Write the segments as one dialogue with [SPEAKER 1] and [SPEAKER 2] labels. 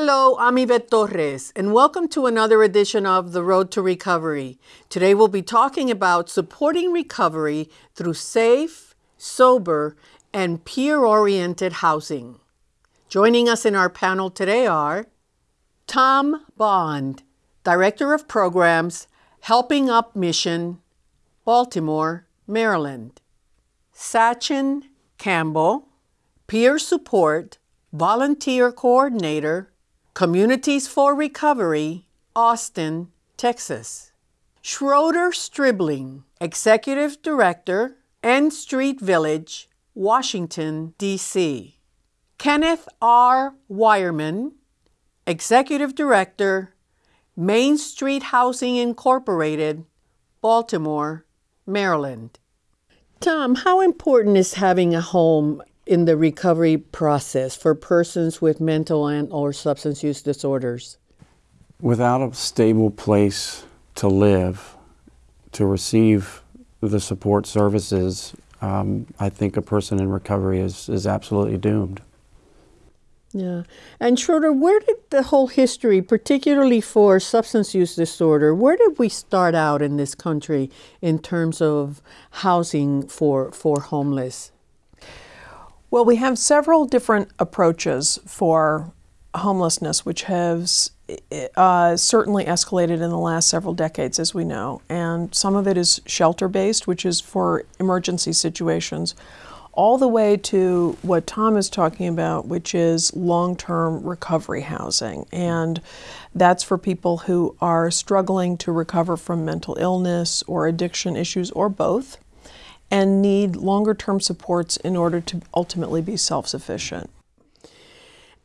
[SPEAKER 1] Hello, I'm Yvette Torres, and welcome to another edition of The Road to Recovery. Today we'll be talking about supporting recovery through safe, sober, and peer oriented housing. Joining us in our panel today are Tom Bond, Director of Programs, Helping Up Mission, Baltimore, Maryland. Sachin Campbell, Peer Support, Volunteer Coordinator, Communities for Recovery, Austin, Texas. Schroeder Stribling, Executive Director, N Street Village, Washington, D.C. Kenneth R. Wireman, Executive Director, Main Street Housing Incorporated, Baltimore, Maryland. Tom, how important is having a home in the recovery process for persons with mental and or substance use disorders?
[SPEAKER 2] Without a stable place to live, to receive the support services, um, I think a person in recovery is, is absolutely doomed.
[SPEAKER 1] Yeah. And Schroeder, where did the whole history, particularly for substance use disorder, where did we start out in this country in terms of housing for, for homeless?
[SPEAKER 3] Well, we have several different approaches for homelessness, which has uh, certainly escalated in the last several decades, as we know. And some of it is shelter based, which is for emergency situations, all the way to what Tom is talking about, which is long term recovery housing. And that's for people who are struggling to recover from mental illness or addiction issues or both and need longer term supports in order to ultimately be self sufficient.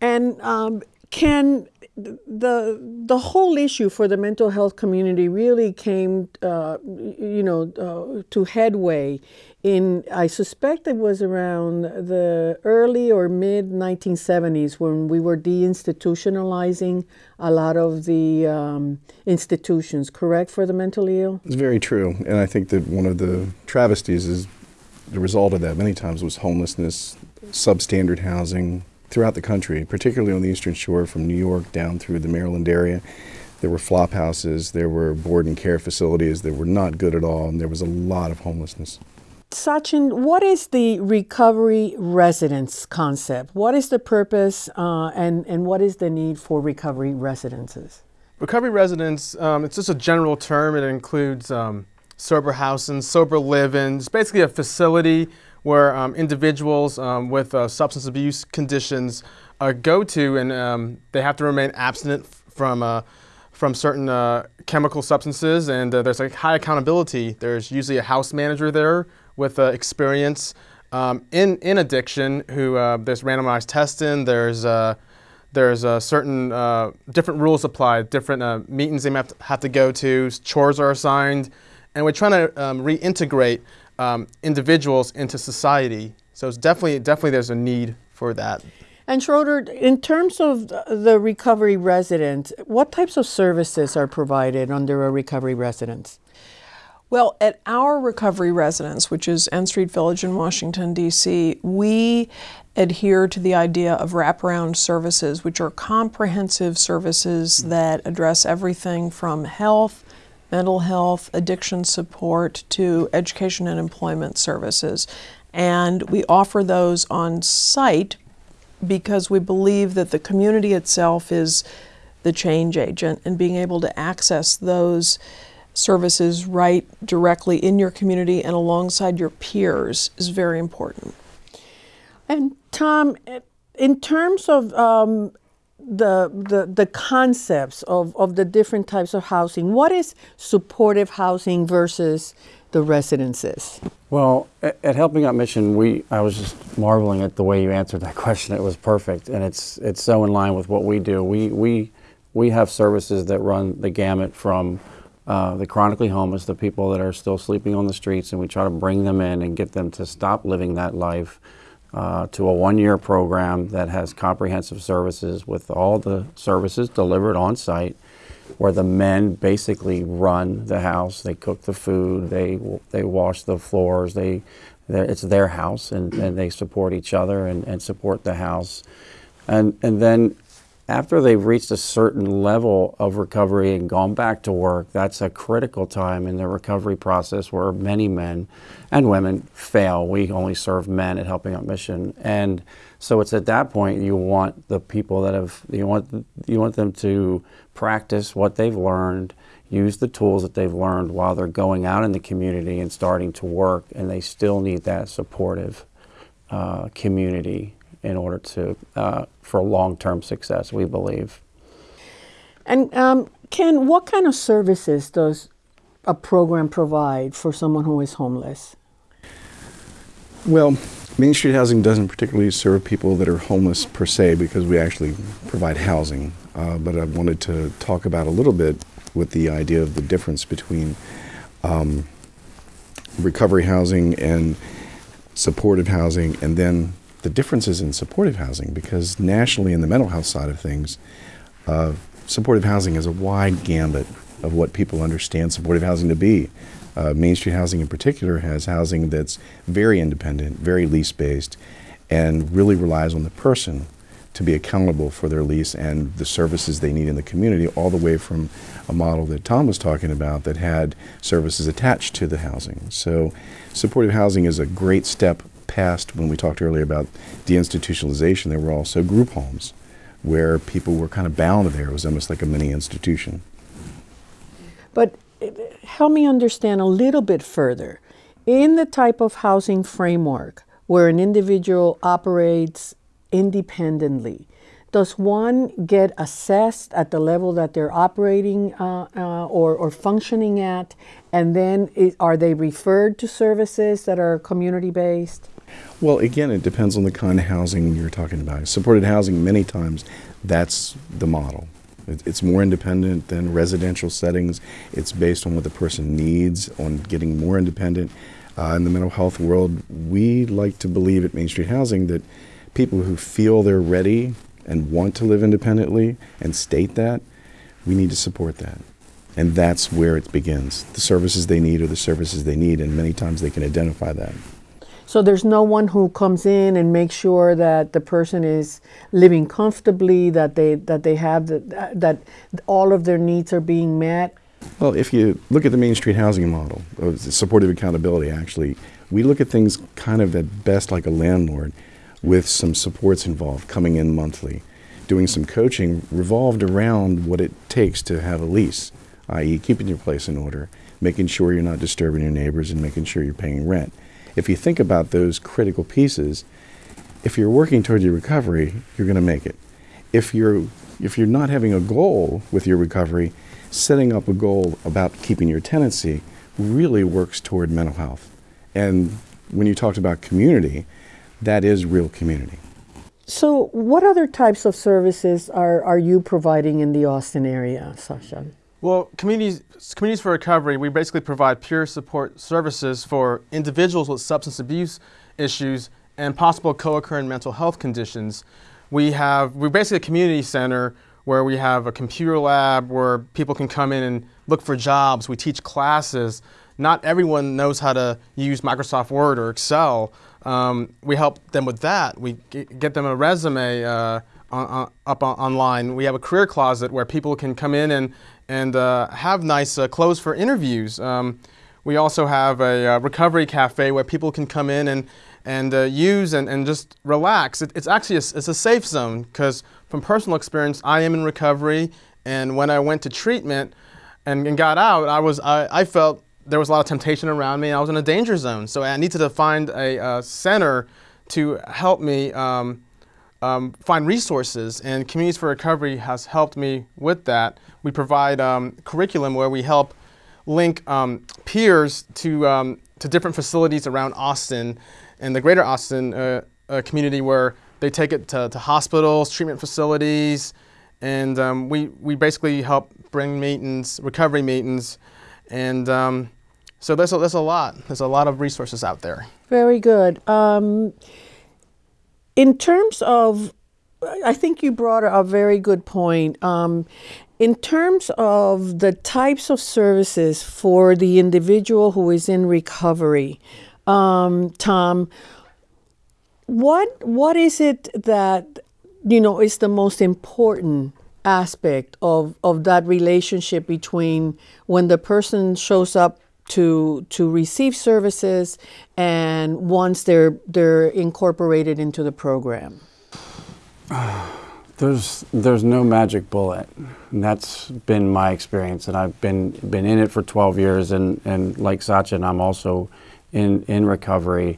[SPEAKER 1] And um, can the the whole issue for the mental health community really came, uh, you know, uh, to headway in I suspect it was around the early or mid 1970s when we were deinstitutionalizing a lot of the um, institutions. Correct for the mentally ill.
[SPEAKER 4] It's very true, and I think that one of the travesties is the result of that. Many times was homelessness, substandard housing throughout the country, particularly on the Eastern Shore, from New York down through the Maryland area. There were flop houses, there were board and care facilities that were not good at all, and there was a lot of homelessness.
[SPEAKER 1] Sachin, what is the recovery residence concept? What is the purpose uh, and, and what is the need for recovery residences?
[SPEAKER 5] Recovery residence, um, it's just a general term. It includes um, sober housing, sober living. It's basically a facility where um, individuals um, with uh, substance abuse conditions uh, go to and um, they have to remain abstinent from, uh, from certain uh, chemical substances and uh, there's a high accountability. There's usually a house manager there with uh, experience um, in, in addiction who uh, there's randomized testing, there's, uh, there's uh, certain uh, different rules applied, different uh, meetings they have to, have to go to, chores are assigned, and we're trying to um, reintegrate um, individuals into society. So it's definitely, definitely there's a need for that.
[SPEAKER 1] And Schroeder, in terms of the recovery resident, what types of services are provided under a recovery residence?
[SPEAKER 3] Well, at our recovery residence, which is N Street Village in Washington, D.C., we adhere to the idea of wraparound services, which are comprehensive services hmm. that address everything from health, mental health, addiction support to education and employment services. And we offer those on site because we believe that the community itself is the change agent and being able to access those services right directly in your community and alongside your peers is very important.
[SPEAKER 1] And Tom, in terms of um, the, the, the concepts of, of the different types of housing, what is supportive housing versus the residences?
[SPEAKER 2] Well, at, at Helping Up Mission, we I was just marveling at the way you answered that question. It was perfect, and it's it's so in line with what we do. We we we have services that run the gamut from uh, the chronically homeless, the people that are still sleeping on the streets, and we try to bring them in and get them to stop living that life uh, to a one year program that has comprehensive services with all the services delivered on site where the men basically run the house. They cook the food, they, they wash the floors, they, it's their house, and, and they support each other and, and support the house. And, and then after they've reached a certain level of recovery and gone back to work, that's a critical time in the recovery process where many men and women fail. We only serve men at Helping Up Mission, and so it's at that point you want the people that have you want you want them to practice what they've learned, use the tools that they've learned while they're going out in the community and starting to work, and they still need that supportive uh, community in order to uh, for long-term success. We believe.
[SPEAKER 1] And um, Ken, what kind of services does a program provide for someone who is homeless?
[SPEAKER 4] Well, Main Street Housing doesn't particularly serve people that are homeless per se because we actually provide housing. Uh, but I wanted to talk about a little bit with the idea of the difference between um, recovery housing and supportive housing, and then the differences in supportive housing because nationally, in the mental health side of things, uh, supportive housing is a wide gambit of what people understand supportive housing to be. Uh, Main Street Housing, in particular, has housing that's very independent, very lease based, and really relies on the person to be accountable for their lease and the services they need in the community, all the way from a model that Tom was talking about that had services attached to the housing. So, supportive housing is a great step past when we talked earlier about deinstitutionalization. There were also group homes where people were kind of bound there. It was almost like a mini institution.
[SPEAKER 1] But help me understand a little bit further. In the type of housing framework where an individual operates independently, does one get assessed at the level that they're operating uh, uh, or, or functioning at? And then are they referred to services that are community based?
[SPEAKER 4] Well, again, it depends on the kind of housing you're talking about. Supported housing, many times, that's the model. It's more independent than residential settings. It's based on what the person needs, on getting more independent. Uh, in the mental health world, we like to believe at Main Street Housing that people who feel they're ready and want to live independently and state that, we need to support that. And that's where it begins. The services they need are the services they need, and many times they can identify that.
[SPEAKER 1] So there's no one who comes in and makes sure that the person is living comfortably, that they that they have the, that all of their needs are being met.
[SPEAKER 4] Well, if you look at the Main Street housing model, uh, of supportive accountability, actually, we look at things kind of at best like a landlord with some supports involved coming in monthly, doing some coaching revolved around what it takes to have a lease, i.e., keeping your place in order, making sure you're not disturbing your neighbors, and making sure you're paying rent if you think about those critical pieces, if you're working toward your recovery, you're going to make it. If you're if you're not having a goal with your recovery, setting up a goal about keeping your tenancy really works toward mental health. And when you talked about community, that is real community.
[SPEAKER 1] So, what other types of services are, are you providing in the Austin area, Sasha?
[SPEAKER 5] Well, communities, communities for recovery, we basically provide peer support services for individuals with substance abuse issues and possible co-occurring mental health conditions. We have, we're basically a community center where we have a computer lab where people can come in and look for jobs. We teach classes. Not everyone knows how to use Microsoft Word or Excel. Um, we help them with that. We get them a resume uh, on, on, up on, online. We have a career closet where people can come in and and uh, have nice uh, clothes for interviews. Um, we also have a uh, recovery cafe where people can come in and, and uh, use and, and just relax. It, it's actually a, it's a safe zone because from personal experience, I am in recovery and when I went to treatment and, and got out, I, was, I, I felt there was a lot of temptation around me. I was in a danger zone. So I needed to find a, a center to help me um, um, find resources, and Communities for Recovery has helped me with that. We provide um, curriculum where we help link um, peers to, um, to different facilities around Austin and the greater Austin uh, uh, community where they take it to, to hospitals, treatment facilities, and um, we, we basically help bring meetings, recovery meetings, and um, so there's a, there's a lot. There's a lot of resources out there.
[SPEAKER 1] Very good. In terms of, I think you brought a very good point. Um, in terms of the types of services for the individual who is in recovery, um, Tom, what what is it that you know, is the most important aspect of, of that relationship between when the person shows up to to receive services and once they're they're incorporated into the program?
[SPEAKER 2] There's there's no magic bullet. And that's been my experience, and I've been been in it for 12 years, and, and like Sachin, I'm also in in recovery,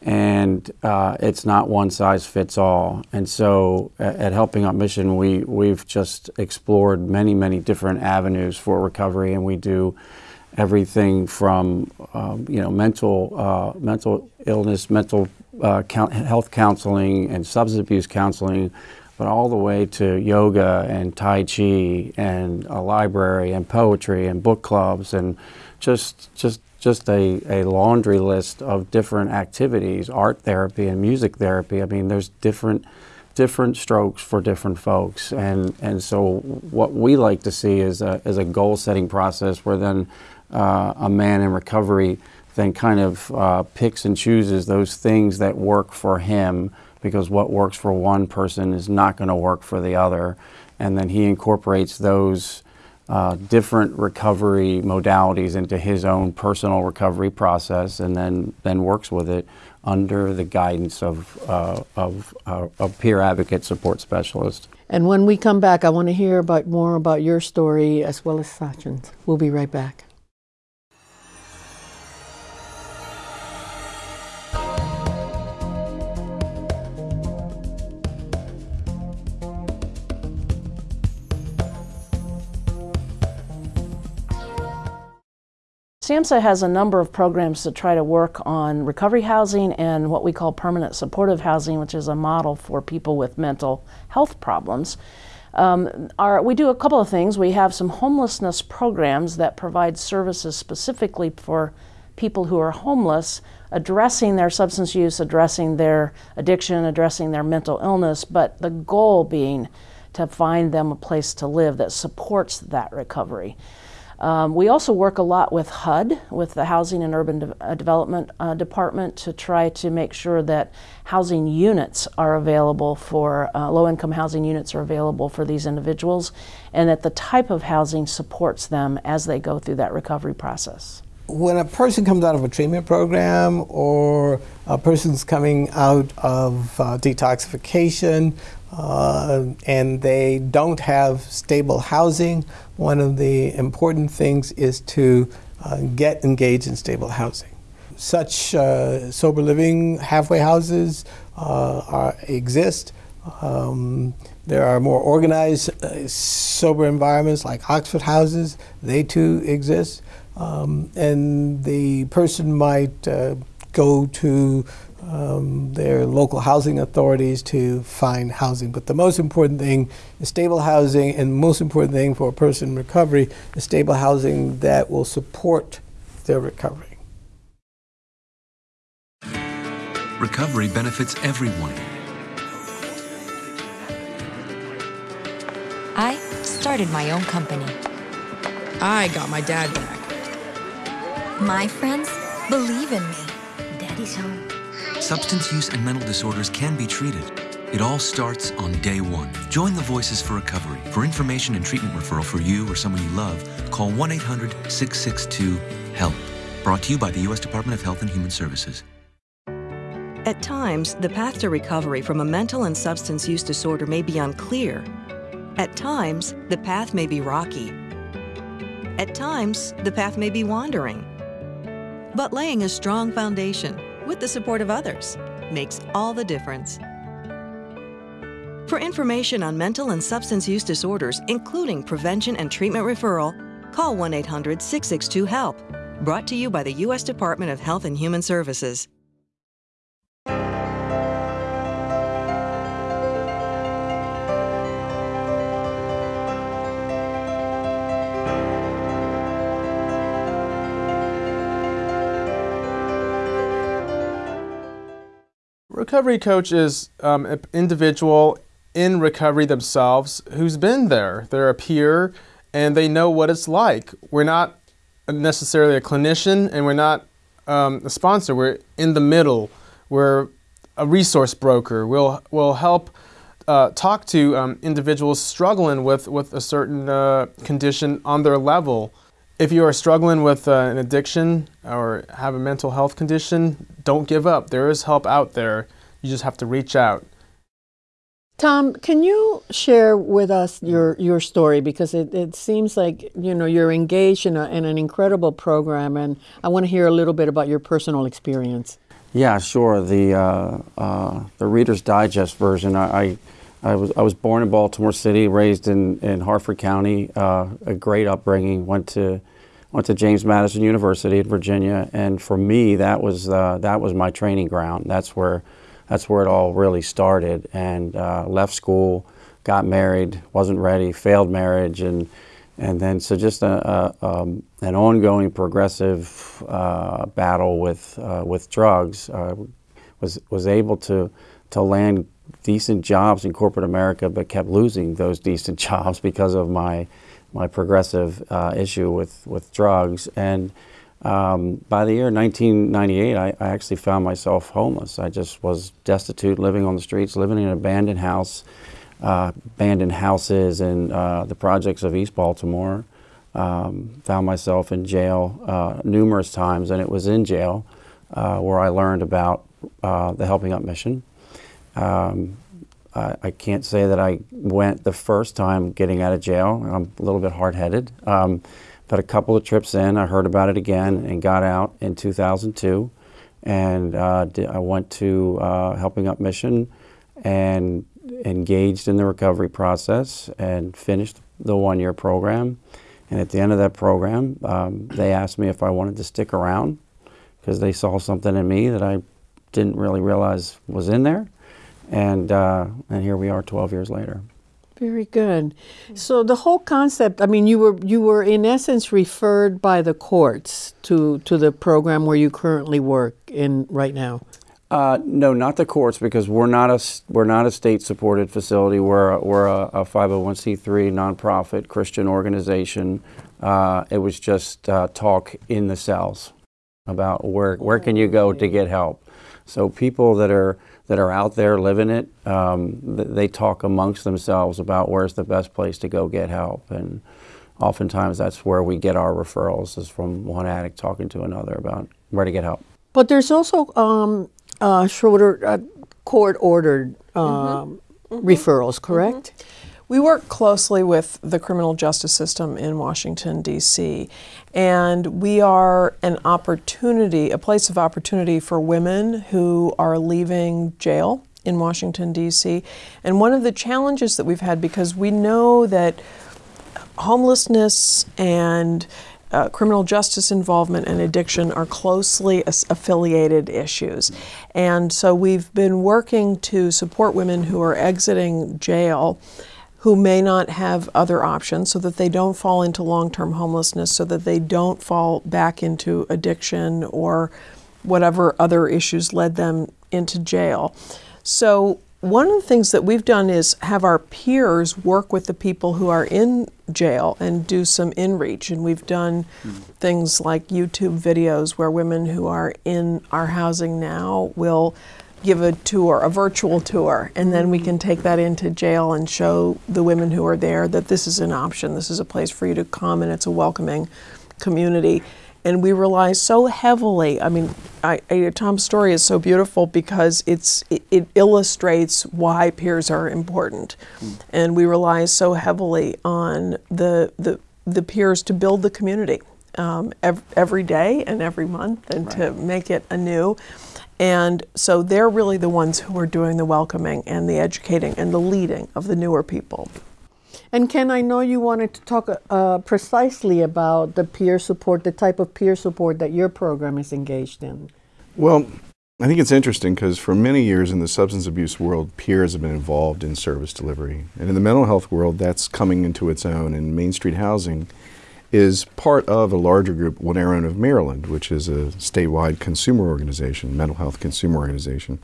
[SPEAKER 2] and uh, it's not one size fits all. And so at, at Helping Up Mission, we we've just explored many many different avenues for recovery, and we do everything from um, you know mental uh, mental illness, mental uh, health counseling, and substance abuse counseling but all the way to yoga and Tai Chi and a library and poetry and book clubs and just just just a, a laundry list of different activities, art therapy and music therapy. I mean, there's different different strokes for different folks, and and so what we like to see is a is a goal setting process where then uh, a man in recovery then kind of uh, picks and chooses those things that work for him because what works for one person is not going to work for the other. And then he incorporates those uh, different recovery modalities into his own personal recovery process and then, then works with it under the guidance of, uh, of uh, a peer advocate support specialist.
[SPEAKER 1] And when we come back, I want to hear about more about your story as well as Sachin's. We'll be right back.
[SPEAKER 6] SAMHSA has a number of programs to try to work on recovery housing and what we call permanent supportive housing, which is a model for people with mental health problems. Um, our, we do a couple of things. We have some homelessness programs that provide services specifically for people who are homeless, addressing their substance use, addressing their addiction, addressing their mental illness, but the goal being to find them a place to live that supports that recovery. Um, we also work a lot with HUD, with the Housing and Urban De uh, Development uh, Department, to try to make sure that housing units are available for, uh, low income housing units are available for these individuals, and that the type of housing supports them as they go through that recovery process.
[SPEAKER 7] When a person comes out of a treatment program or a person's coming out of uh, detoxification uh, and they don't have stable housing, one of the important things is to uh, get engaged in stable housing. Such uh, sober living halfway houses uh, are, exist. Um, there are more organized uh, sober environments like Oxford houses. They too exist. Um, and the person might uh, go to um, their local housing authorities to find housing. But the most important thing is stable housing, and most important thing for a person in recovery is stable housing that will support their recovery.
[SPEAKER 8] Recovery benefits everyone.
[SPEAKER 9] I started my own company.
[SPEAKER 10] I got my dad back.
[SPEAKER 9] My friends believe in me. Daddy's home.
[SPEAKER 8] Substance use and mental disorders can be treated. It all starts on day one. Join the Voices for Recovery. For information and treatment referral for you or someone you love, call 1 800 662 HELP. Brought to you by the U.S. Department of Health and Human Services.
[SPEAKER 11] At times, the path to recovery from a mental and substance use disorder may be unclear. At times, the path may be rocky. At times, the path may be wandering. But laying a strong foundation with the support of others makes all the difference. For information on mental and substance use disorders, including prevention and treatment referral, call 1 800 662 HELP. Brought to you by the U.S. Department of Health and Human Services.
[SPEAKER 5] Recovery coach is um, an individual in recovery themselves who's been there. They're a peer and they know what it's like. We're not necessarily a clinician and we're not um, a sponsor. We're in the middle. We're a resource broker. We'll, we'll help uh, talk to um, individuals struggling with, with a certain uh, condition on their level. If you are struggling with uh, an addiction or have a mental health condition, don't give up. There is help out there. You just have to reach out.
[SPEAKER 1] Tom, can you share with us your, your story? Because it, it seems like, you know, you're engaged in, a, in an incredible program, and I want to hear a little bit about your personal experience.
[SPEAKER 2] Yeah, sure. The uh, uh, the Reader's Digest version. I, I, I was I was born in Baltimore City, raised in, in Harford County. Uh, a great upbringing. Went to went to James Madison University in Virginia, and for me, that was uh, that was my training ground. That's where that's where it all really started. And uh, left school, got married, wasn't ready, failed marriage, and and then so just a, a um, an ongoing progressive uh, battle with uh, with drugs. Uh, was was able to to land decent jobs in corporate America, but kept losing those decent jobs because of my my progressive uh, issue with with drugs. And um, by the year 1998, I, I, actually found myself homeless. I just was destitute, living on the streets, living in an abandoned house uh, abandoned houses in uh, the projects of East Baltimore. Um, found myself in jail uh, numerous times, and it was in jail uh, where I learned about uh, the Helping Up mission. Um, I, I, can't say that I went the first time getting out of jail. I'm a little bit hard headed. Um, but a couple of trips in, I heard about it again and got out in 2002. And uh, I went to Helping Up Mission and engaged in the recovery process and finished the one year program. And at the end of that program, um, they asked me if I wanted to stick around because they saw something in me that I didn't really realize was in there. And, uh, and here we are 12 years later.
[SPEAKER 1] Very good. So the whole concept, I mean, you were you were in essence referred by the courts to to the program where you currently work in right now.
[SPEAKER 2] Uh, no, not the courts because we're not a we're not a state supported facility. We're a, we're a, a 501c3 nonprofit Christian organization. Uh, it was just uh, talk in the cells about where where can you go to get help. So people that are that are out there living it, um, they talk amongst themselves about where's the best place to go get help, and oftentimes that's where we get our referrals is from one addict talking to another about where to get help.
[SPEAKER 1] But there's also um, uh, Schroeder uh, court ordered um, mm-hmm. Mm-hmm. referrals, correct? Mm-hmm.
[SPEAKER 3] We work closely with the criminal justice system in Washington, D.C., and we are an opportunity, a place of opportunity for women who are leaving jail in Washington, D.C. And one of the challenges that we've had, because we know that homelessness and uh, criminal justice involvement and addiction are closely affiliated issues. And so we've been working to support women who are exiting jail who may not have other options so that they don't fall into long term homelessness, so that they don't fall back into addiction or whatever other issues led them into jail. So one of the things that we've done is have our peers work with the people who are in jail and do some in-reach and we've done mm-hmm. things like youtube videos where women who are in our housing now will give a tour a virtual tour and then we can take that into jail and show the women who are there that this is an option this is a place for you to come and it's a welcoming community and we rely so heavily. I mean, I, I, Tom's story is so beautiful because it's it, it illustrates why peers are important, mm. and we rely so heavily on the the the peers to build the community um, ev- every day and every month, and right. to make it anew. And so they're really the ones who are doing the welcoming and the educating and the leading of the newer people.
[SPEAKER 1] And Ken, I know you wanted to talk uh, precisely about the peer support, the type of peer support that your program is engaged in.
[SPEAKER 4] Well, I think it's interesting because for many years in the substance abuse world, peers have been involved in service delivery. And in the mental health world, that's coming into its own. And Main Street Housing is part of a larger group, On Our Own of Maryland, which is a statewide consumer organization, mental health consumer organization.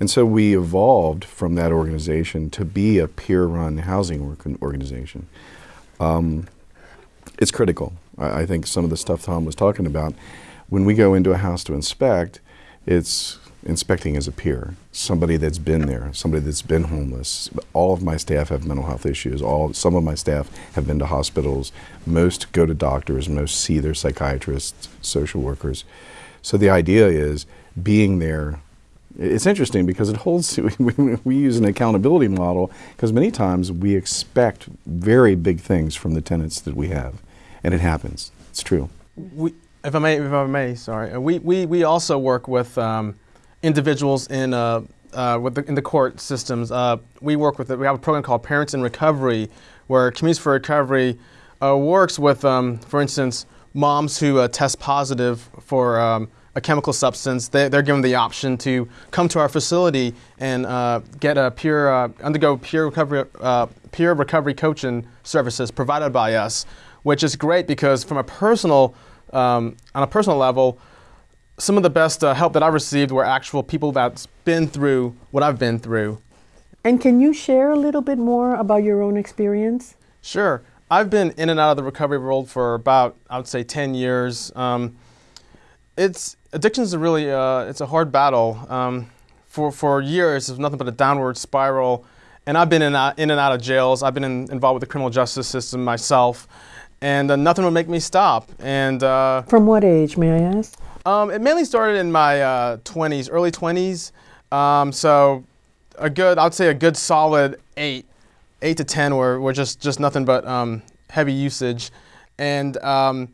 [SPEAKER 4] And so we evolved from that organization to be a peer run housing organization. Um, it's critical. I, I, think some of the stuff Tom was talking about, when we go into a house to inspect, it's inspecting as a peer, somebody that's been there, somebody that's been homeless. All of my staff have mental health issues. All some of my staff have been to hospitals. Most go to doctors. Most see their psychiatrists, social workers. So the idea is being there. It's interesting because it holds. We, we use an accountability model because many times we expect very big things from the tenants that we have, and it happens. It's true.
[SPEAKER 5] We, if I may, if I may, sorry. We, we, we also work with um, individuals in uh, uh, with the, in the court systems. Uh, we work with we have a program called Parents in Recovery, where Communities for Recovery uh, works with, um, for instance, moms who uh, test positive for um, a chemical substance. They, are given the option to come to our facility and uh, get a peer undergo peer recovery peer recovery coaching services provided by us, which is great because from a personal um, on a personal level some of the best uh, help that I received were actual people that's been through what I've been through.
[SPEAKER 1] And can you share a little bit more about your own experience?
[SPEAKER 5] Sure. I've been in and out of the recovery world for about, I would say, 10 years. Um, it's addiction is a really uh, it's a hard battle. Um, for for years, it's nothing but a downward spiral. And I've been in, out, in and out of jails. I've been in, involved with the criminal justice system myself, and uh, nothing would make me stop. And uh,
[SPEAKER 1] from what age, may I ask?
[SPEAKER 5] Um, it mainly started in my uh, 20s, early 20s. Um, so a good, I'd say a good solid eight, eight to 10 were, were just, just nothing but um, heavy usage. And, um,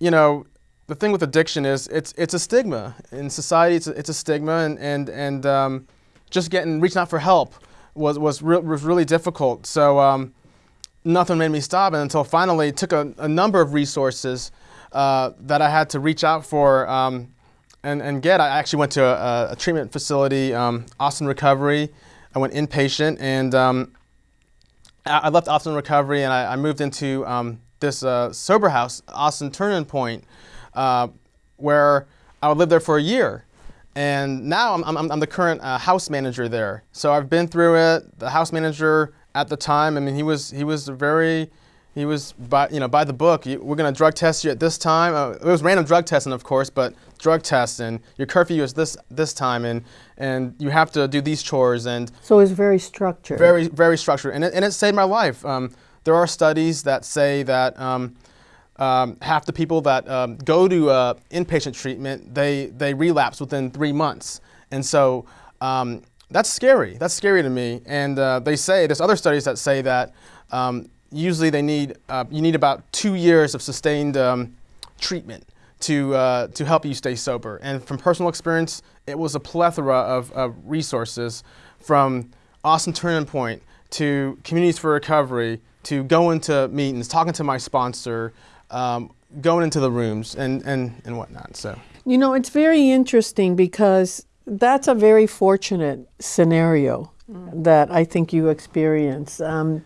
[SPEAKER 5] you know, the thing with addiction is it's, it's a stigma. In society, it's a, it's a stigma. And, and, and um, just getting, reaching out for help was, was, re- was really difficult. So um, nothing made me stop until finally took a, a number of resources uh, that I had to reach out for um, and, and get. I actually went to a, a treatment facility, um, Austin Recovery. I went inpatient and um, I left Austin Recovery and I, I moved into um, this uh, sober house, Austin Turning Point, uh, where I would live there for a year. And now I'm, I'm, I'm the current uh, house manager there. So I've been through it. The house manager at the time, I mean, he was, he was very, he was by you know by the book. You, we're going to drug test you at this time. Uh, it was random drug testing, of course, but drug testing. Your curfew is this this time, and and you have to do these chores. And
[SPEAKER 1] so it's very structured.
[SPEAKER 5] Very very structured, and it, and it saved my life. Um, there are studies that say that. Um, um, half the people that um, go to uh, inpatient treatment, they, they relapse within three months. And so um, that's scary. That's scary to me. And uh, they say, there's other studies that say that um, usually they need uh, you need about two years of sustained um, treatment to uh, to help you stay sober. And from personal experience, it was a plethora of, of resources from Austin Turning Point to Communities for Recovery to going to meetings, talking to my sponsor, um, going into the rooms and, and, and whatnot. So
[SPEAKER 1] you know, it's very interesting because that's a very fortunate scenario that I think you experience. Um,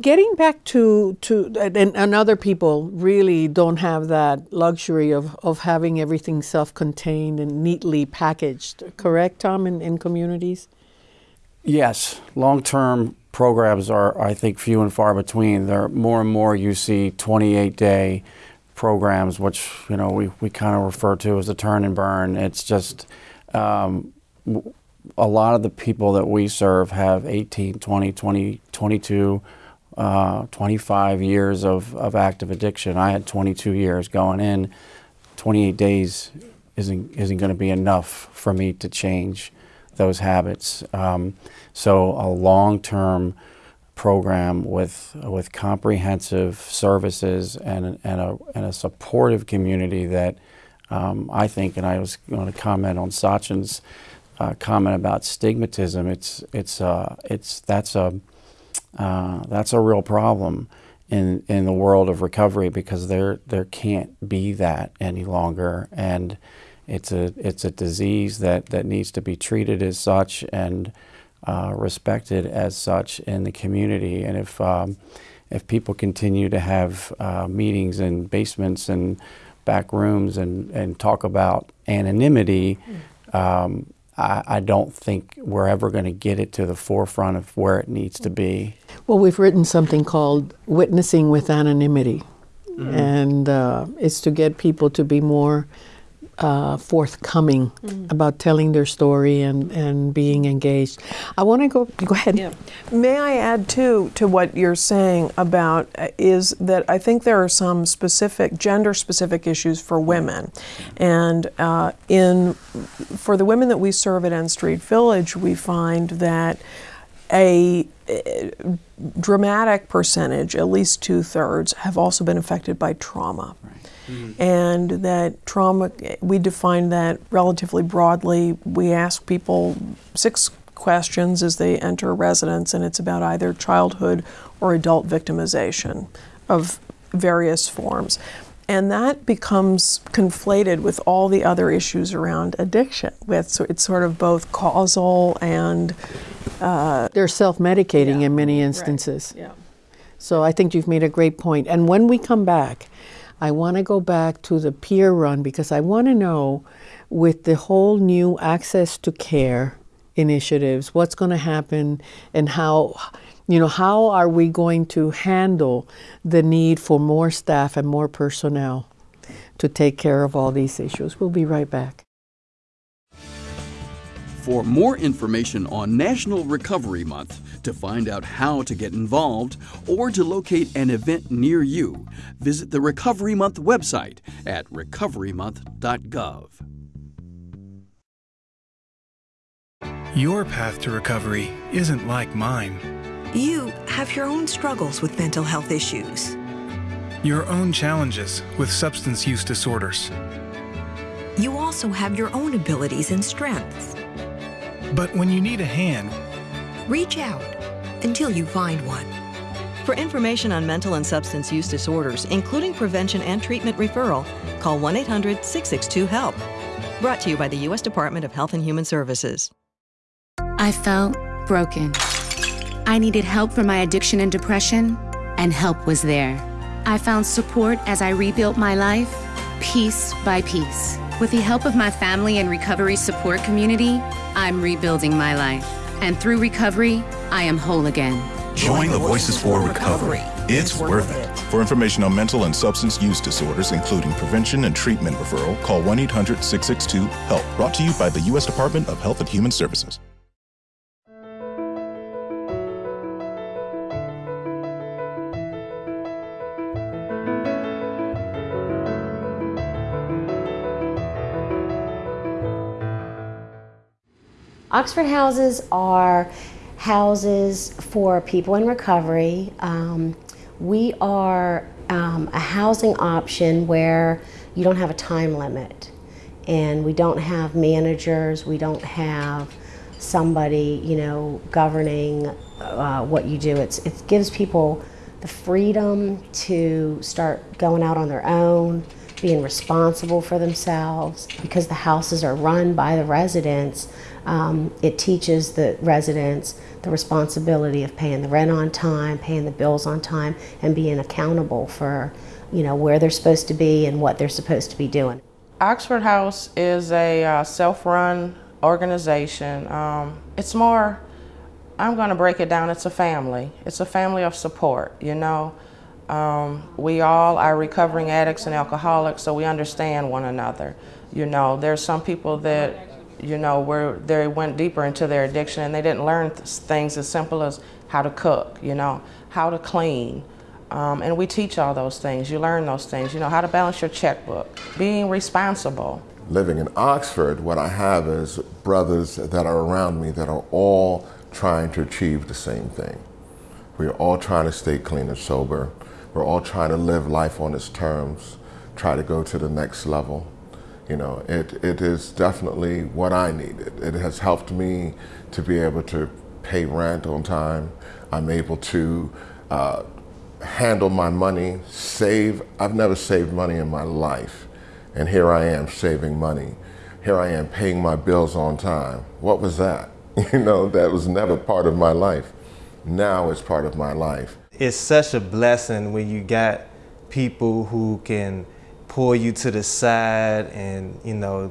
[SPEAKER 1] getting back to to and, and other people really don't have that luxury of of having everything self-contained and neatly packaged. Correct, Tom, in, in communities.
[SPEAKER 2] Yes, long-term programs are, I think, few and far between. There are more and more you see 28-day programs, which you know we, we kind of refer to as a turn and burn. It's just um, a lot of the people that we serve have 18, 20, 20, 22, uh, 25 years of, of active addiction. I had 22 years going in. 28 days isn't, isn't going to be enough for me to change those habits. Um, so a long-term program with, with comprehensive services and, and, a, and a supportive community that um, I think, and I was going to comment on Sachin's uh, comment about stigmatism, it's it's uh, it's that's a uh, that's a real problem in in the world of recovery because there there can't be that any longer, and it's a it's a disease that that needs to be treated as such and uh, respected as such in the community, and if um, if people continue to have uh, meetings in basements and back rooms and, and talk about anonymity, um, I, I don't think we're ever going to get it to the forefront of where it needs to be.
[SPEAKER 1] Well, we've written something called Witnessing with Anonymity, mm-hmm. and uh, it's to get people to be more uh, forthcoming about telling their story and, and being engaged. I want to go, go ahead.
[SPEAKER 3] Yeah. May I add too to what you're saying about uh, is that I think there are some specific gender specific issues for women, and uh, in for the women that we serve at N Street Village, we find that a, a dramatic percentage, at least two thirds, have also been affected by trauma. And that trauma, we define that relatively broadly. We ask people six questions as they enter residence, and it's about either childhood or adult victimization of various forms. And that becomes conflated with all the other issues around addiction. With so it's sort of both causal and uh,
[SPEAKER 1] They're self medicating in many instances.
[SPEAKER 3] yeah.
[SPEAKER 1] So I think you've made a great point. And when we come back, I want to go back to the peer run because I want to know with the whole new access to care initiatives, what's going to happen and how you know how are we going to handle the need for more staff and more personnel to take care of all these issues. We'll be right back.
[SPEAKER 12] For more information on National Recovery Month, to find out how to get involved, or to locate an event near you, visit the Recovery Month website at recoverymonth.gov.
[SPEAKER 13] Your path to recovery isn't like mine.
[SPEAKER 14] You have your own struggles with mental health issues.
[SPEAKER 13] Your own challenges with substance use disorders.
[SPEAKER 14] You also have your own abilities and strengths.
[SPEAKER 13] But when you need a hand,
[SPEAKER 14] Reach out until you find one.
[SPEAKER 11] For information on mental and substance use disorders, including prevention and treatment referral, call 1 800 662 HELP. Brought to you by the U.S. Department of Health and Human Services.
[SPEAKER 15] I felt broken. I needed help for my addiction and depression, and help was there. I found support as I rebuilt my life, piece by piece. With the help of my family and recovery support community, I'm rebuilding my life. And through recovery, I am whole again.
[SPEAKER 16] Join the Voices for Recovery. It's worth it. For information on mental and substance use disorders, including prevention and treatment referral, call 1 800 662 HELP. Brought to you by the U.S. Department of Health and Human Services.
[SPEAKER 17] Oxford houses are houses for people in recovery. Um, we are um, a housing option where you don't have a time limit and we don't have managers, we don't have somebody, you know, governing uh, what you do. It's, it gives people the freedom to start going out on their own, being responsible for themselves. Because the houses are run by the residents, um, it teaches the residents the responsibility of paying the rent on time, paying the bills on time, and being accountable for, you know, where they're supposed to be and what they're supposed to be doing.
[SPEAKER 18] Oxford House is a uh, self-run organization. Um, it's more, I'm going to break it down, it's a family. It's a family of support, you know. Um, we all are recovering addicts and alcoholics, so we understand one another. You know, there's some people that, you know, where they went deeper into their addiction and they didn't learn th things as simple as how to cook, you know, how to clean, um, and we teach all those things. You learn those things. You know how to balance your checkbook, being responsible.
[SPEAKER 19] Living in Oxford, what I have is brothers that are around me that are all trying to achieve the same thing. We're all trying to stay clean and sober. We're all trying to live life on its terms, try to go to the next level. You know, it, it is definitely what I needed. It has helped me to be able to pay rent on time. I'm able to uh, handle my money, save. I've never saved money in my life. And here I am saving money. Here I am paying my bills on time. What was that? You know, that was never part of my life. Now it's part of my life.
[SPEAKER 20] It's such a blessing when you got people who can pull you to the side and, you know,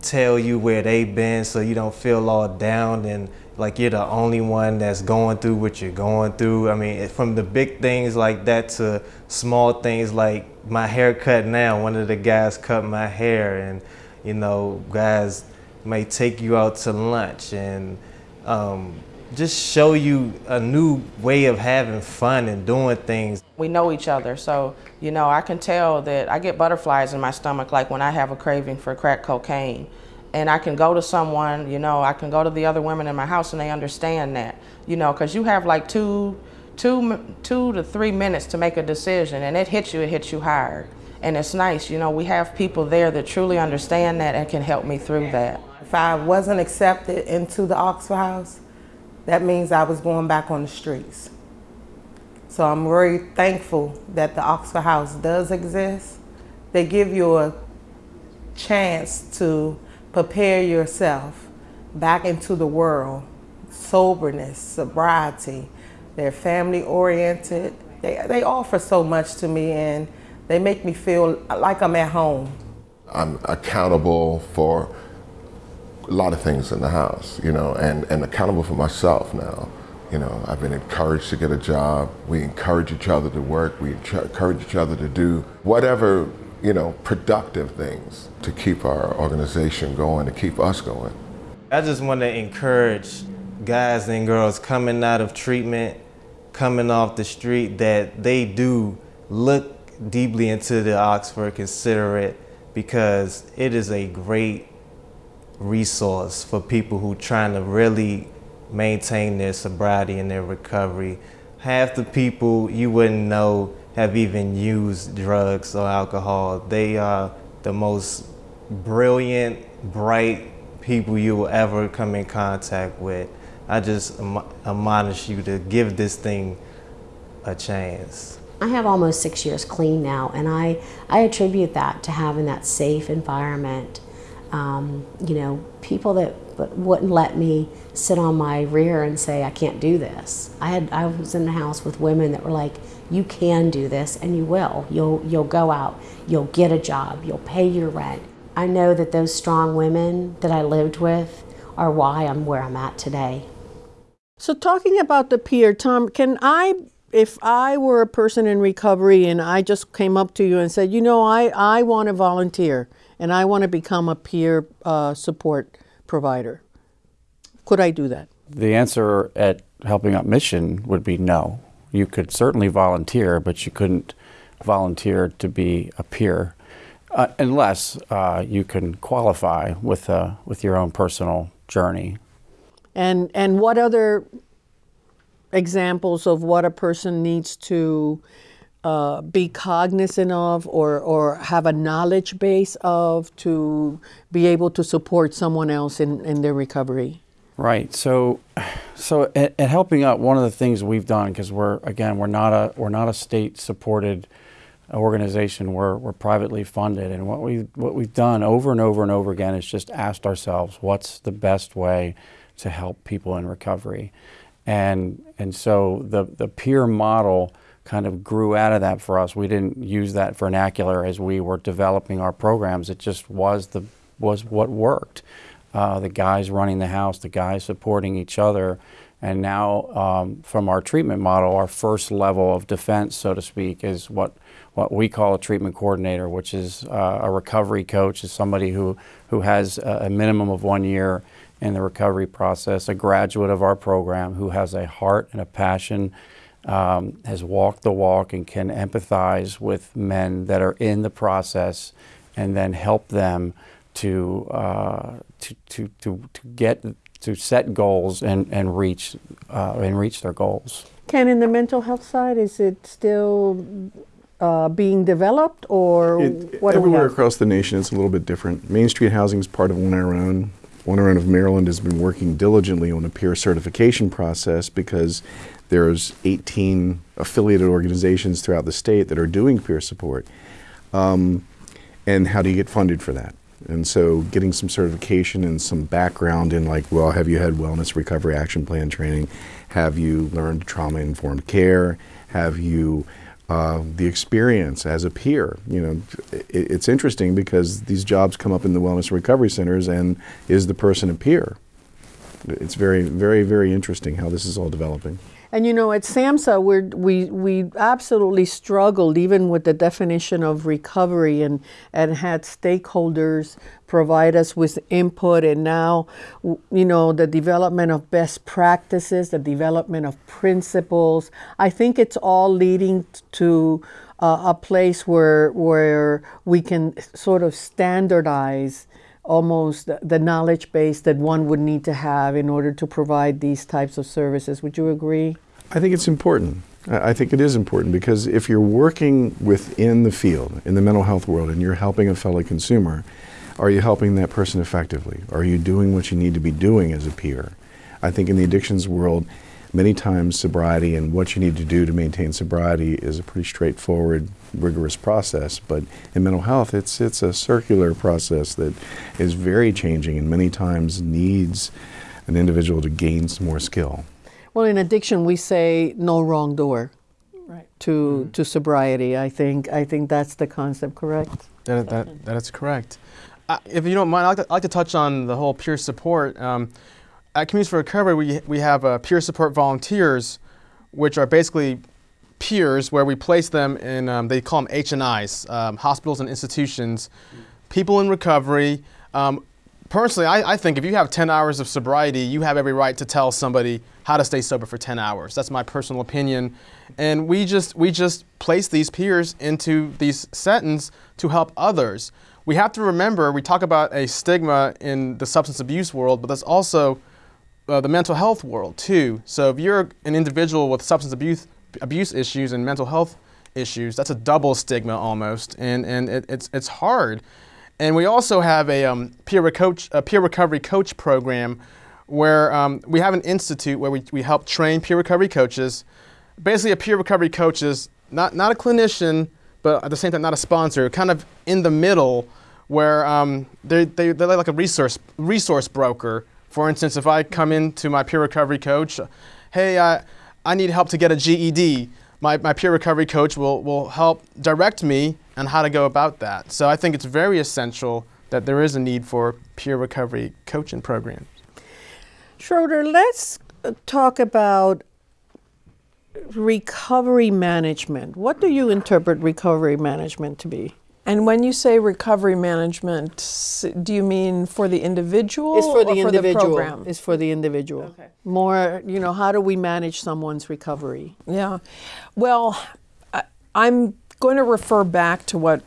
[SPEAKER 20] tell you where they've been so you don't feel all down and like you're the only one that's going through what you're going through. I mean, from the big things like that to small things like my haircut now. One of the guys cut my hair, and you know, guys may take you out to lunch and um, just show you a new way of having fun and doing things.
[SPEAKER 18] We know each other, so you know, I can tell that I get butterflies in my stomach like when I have a craving for crack cocaine and I can go to someone, you know, I can go to the other women in my house and they understand that, you know, because you have like two, two, two to three minutes to make a decision and it hits you, it hits you hard. And it's nice, you know, we have people there that truly understand that and can help me through that.
[SPEAKER 21] If I wasn't accepted into the Oxford House, that means I was going back on the streets. So I'm very thankful that the Oxford House does exist. They give you a chance to prepare yourself back into the world. Soberness, sobriety, they're family oriented. They, they offer so much to me and they make me feel like I'm at home.
[SPEAKER 19] I'm accountable for a lot of things in the house, you know, and, and accountable for myself now. You know, I've been encouraged to get a job. We encourage each other to work. We encourage each other to do whatever you know, productive things to keep our organization going, to keep us going.
[SPEAKER 20] I just want to encourage guys and girls coming out of treatment, coming off the street, that they do look deeply into the Oxford, consider it, because it is a great resource for people who trying to really maintain their sobriety and their recovery. Half the people you wouldn't know have even used drugs or alcohol. They are the most brilliant, bright people you will ever come in contact with. I just admonish you to give this thing a chance.
[SPEAKER 17] I have almost six years clean now, and I, I attribute that to having that safe environment. Um, you know, people that wouldn't let me sit on my rear and say I can't do this. I had I was in the house with women that were like, you can do this and you will. You'll, you'll go out, you'll get a job, you'll pay your rent. I know that those strong women that I lived with are why I'm where I'm at today.
[SPEAKER 1] So, talking about the peer, Tom, can I, if I were a person in recovery and I just came up to you and said, you know, I, I want to volunteer and I want to become a peer uh, support provider, could I do that?
[SPEAKER 2] The answer at Helping Up Mission would be no you could certainly volunteer, but you couldn't volunteer to be a peer uh, unless uh, you can qualify with uh, with your own personal journey.
[SPEAKER 1] And and what other examples of what a person needs to uh, be cognizant of or, or have a knowledge base of to be able to support someone else in, in their recovery?
[SPEAKER 2] Right. So, so at, at Helping Up, one of the things we've done because we're again we're not a we're not a state supported organization. We're we're privately funded, and what we what we've done over and over and over again is just asked ourselves, what's the best way to help people in recovery, and and so the the peer model kind of grew out of that for us. We didn't use that vernacular as we were developing our programs. It just was the was what worked uh, the guys running the house, the guys supporting each other. And now, um, from our treatment model, our first level of defense, so to speak, is what, what we call a treatment coordinator, which is uh, a recovery coach, is somebody who, who has a, a minimum of one year in the recovery process, a graduate of our program who has a heart and a passion, um, has walked the walk, and can empathize with men that are in the process and then help them to, uh, to, to, to, to get to set goals and, and reach uh, and reach their goals.
[SPEAKER 1] Ken, in the mental health side, is it still uh, being developed, or
[SPEAKER 4] it,
[SPEAKER 1] what
[SPEAKER 4] everywhere across the nation? It's a little bit different. Main Street Housing is part of On Our Own. On Our Own of Maryland has been working diligently on a peer certification process because there's 18 affiliated organizations throughout the state that are doing peer support. Um, and how do you get funded for that? And so getting some certification and some background in like, well, have you had wellness recovery action plan training? Have you learned trauma informed care? Have you uh, the experience as a peer? You know, it, it's interesting because these jobs come up in the wellness recovery centers and is the person a peer? It's very, very, very interesting how this is all developing.
[SPEAKER 1] And you know, at SAMHSA, we're, we we absolutely struggled even with the definition of recovery, and and had stakeholders provide us with input. And now, you know, the development of best practices, the development of principles. I think it's all leading to uh, a place where where we can sort of standardize almost the knowledge base that one would need to have in order to provide these types of services. Would you agree?
[SPEAKER 4] I think it's important. I think it is important because if you're working within the field, in the mental health world, and you're helping a fellow consumer, are you helping that person effectively? Are you doing what you need to be doing as a peer? I think in the addictions world, many times sobriety and what you need to do to maintain sobriety is a pretty straightforward, rigorous process. But in mental health, it's, it's a circular process that is very changing and many times needs an individual to gain some more skill.
[SPEAKER 1] Well, in addiction, we say no wrong door
[SPEAKER 3] right.
[SPEAKER 1] to, mm-hmm. to sobriety. I think, I think that's the concept, correct?
[SPEAKER 5] That, that, that is correct. Uh, if you don't mind, I'd like, to, I'd like to touch on the whole peer support. Um, at Communities for Recovery, we, we have uh, peer support volunteers, which are basically peers where we place them in, um, they call them HNIs, um, hospitals and institutions, people in recovery. Um, personally, I, I, think if you have 10 hours of sobriety, you have every right to tell somebody how to stay sober for 10 hours. That's my personal opinion. And we just, we just place these peers into these settings to help others. We have to remember, we talk about a stigma in the substance abuse world, but that's also uh, the mental health world too. So if you're an individual with substance abuse, abuse issues and mental health issues, that's a double stigma almost, and, and it, it's, it's hard. And we also have a um, peer, coach, a peer recovery coach program where um, we have an institute where we, we help train peer recovery coaches. Basically, a peer recovery coach is not, not a clinician, but at the same time, not a sponsor, kind of in the middle where um, they, they, they're like a resource, resource broker. For instance, if I come into my peer recovery coach, hey, I, I need help to get a GED, my, my peer recovery coach will, will help direct me on how to go about that. So I think it's very essential that there is a need for peer recovery coaching programs.
[SPEAKER 1] Schroeder, let's uh, talk about recovery management. What do you interpret recovery management to be?
[SPEAKER 3] And when you say recovery management, do you mean for the individual?
[SPEAKER 1] It's for the
[SPEAKER 3] for
[SPEAKER 1] individual.
[SPEAKER 3] The
[SPEAKER 1] it's for the individual. Okay. More, you know, how do we manage someone's recovery?
[SPEAKER 3] Yeah. Well, I, I'm going to refer back to what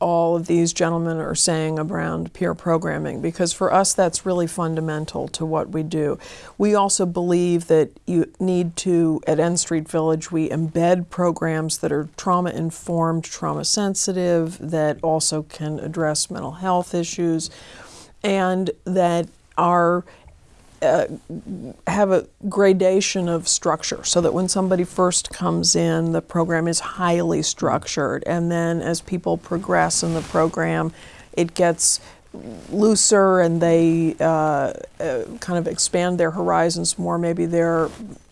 [SPEAKER 3] all of these gentlemen are saying around peer programming because for us that's really fundamental to what we do. We also believe that you need to, at N Street Village, we embed programs that are trauma informed, trauma sensitive, that also can address mental health issues, and that are uh, have a gradation of structure so that when somebody first comes in, the program is highly structured. And then as people progress in the program, it gets looser and they uh, uh, kind of expand their horizons more. Maybe they're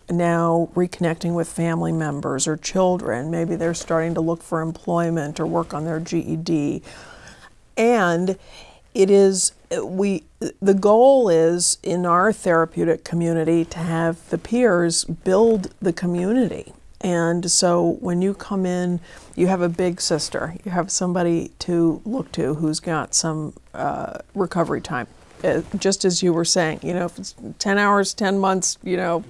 [SPEAKER 3] now reconnecting with family members or children. Maybe they're starting to look for employment or work on their GED. And it is we the goal is in our therapeutic community to have the peers build the community. And so when you come in you have a big sister. You have somebody to look to who's got some uh, recovery time uh, just as you were saying you know if it's 10 hours 10 months you know